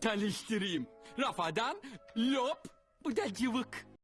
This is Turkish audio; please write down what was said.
Tanıştırayım. Rafadan lop, bu da cıvık.